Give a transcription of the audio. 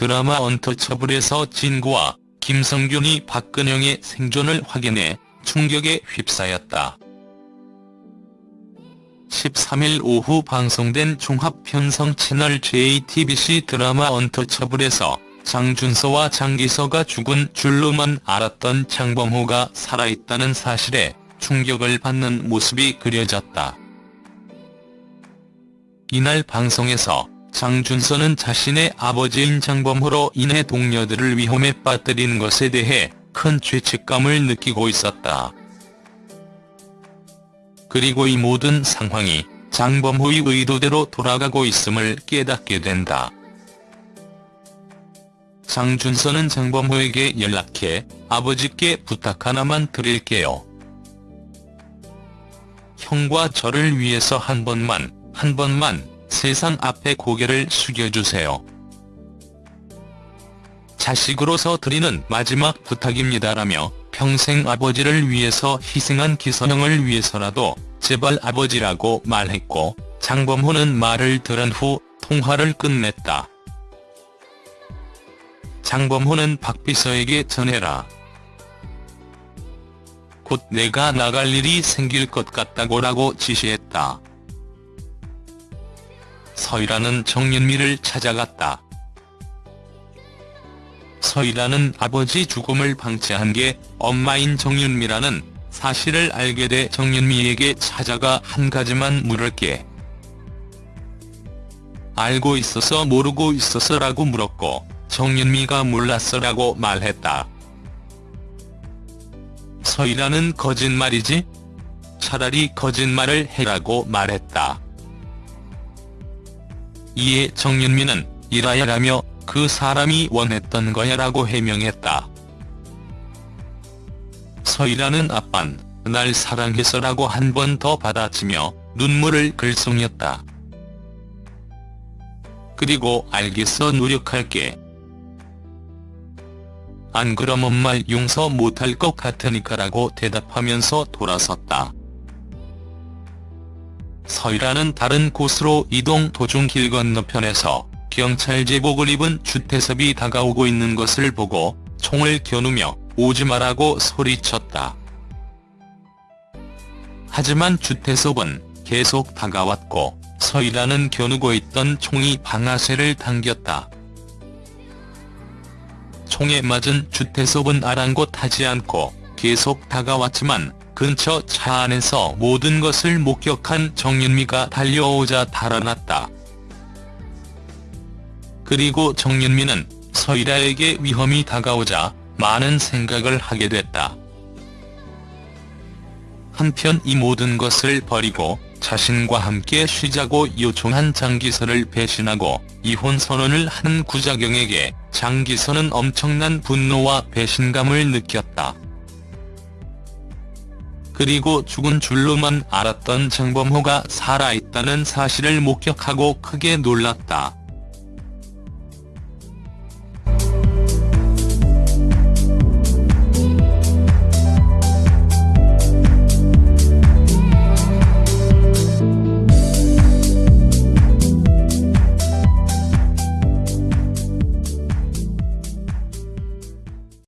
드라마 언터처블에서 진구와 김성균이 박근영의 생존을 확인해 충격에 휩싸였다. 13일 오후 방송된 종합편성 채널 JTBC 드라마 언터처블에서 장준서와 장기서가 죽은 줄로만 알았던 장범호가 살아있다는 사실에 충격을 받는 모습이 그려졌다. 이날 방송에서 장준서는 자신의 아버지인 장범호로 인해 동료들을 위험에 빠뜨린 것에 대해 큰 죄책감을 느끼고 있었다. 그리고 이 모든 상황이 장범호의 의도대로 돌아가고 있음을 깨닫게 된다. 장준서는 장범호에게 연락해 아버지께 부탁 하나만 드릴게요. 형과 저를 위해서 한 번만, 한 번만 세상 앞에 고개를 숙여주세요. 자식으로서 드리는 마지막 부탁입니다라며 평생 아버지를 위해서 희생한 기서형을 위해서라도 제발 아버지라고 말했고 장범호는 말을 들은 후 통화를 끝냈다. 장범호는 박비서에게 전해라. 곧 내가 나갈 일이 생길 것 같다고 라고 지시했다. 서일아는 정윤미를 찾아갔다. 서일아는 아버지 죽음을 방치한 게 엄마인 정윤미라는 사실을 알게 돼 정윤미에게 찾아가 한 가지만 물을게. 알고 있어서 모르고 있어서 라고 물었고 정윤미가 몰랐어라고 말했다. 서일아는 거짓말이지? 차라리 거짓말을 해라고 말했다. 이에 정윤미는 이라야라며 그 사람이 원했던 거야라고 해명했다. 서일아는 아빤 날 사랑해서라고 한 번 더 받아치며 눈물을 글썽였다. 그리고 알겠어 노력할게. 안 그럼 엄마 용서 못할 것 같으니까라고 대답하면서 돌아섰다. 서일아는 다른 곳으로 이동 도중 길 건너편에서 경찰 제복을 입은 주태섭이 다가오고 있는 것을 보고 총을 겨누며 오지 마라고 소리쳤다. 하지만 주태섭은 계속 다가왔고 서일아는 겨누고 있던 총이 방아쇠를 당겼다. 총에 맞은 주태섭은 아랑곳하지 않고 계속 다가왔지만 근처 차 안에서 모든 것을 목격한 정윤미가 달려오자 달아났다. 그리고 정윤미는 서일아에게 위험이 다가오자 많은 생각을 하게 됐다. 한편 이 모든 것을 버리고 자신과 함께 쉬자고 요청한 장기서를 배신하고 이혼 선언을 한 구자경에게 장기서는 엄청난 분노와 배신감을 느꼈다. 그리고 죽은 줄로만 알았던 정범호가 살아있다는 사실을 목격하고 크게 놀랐다.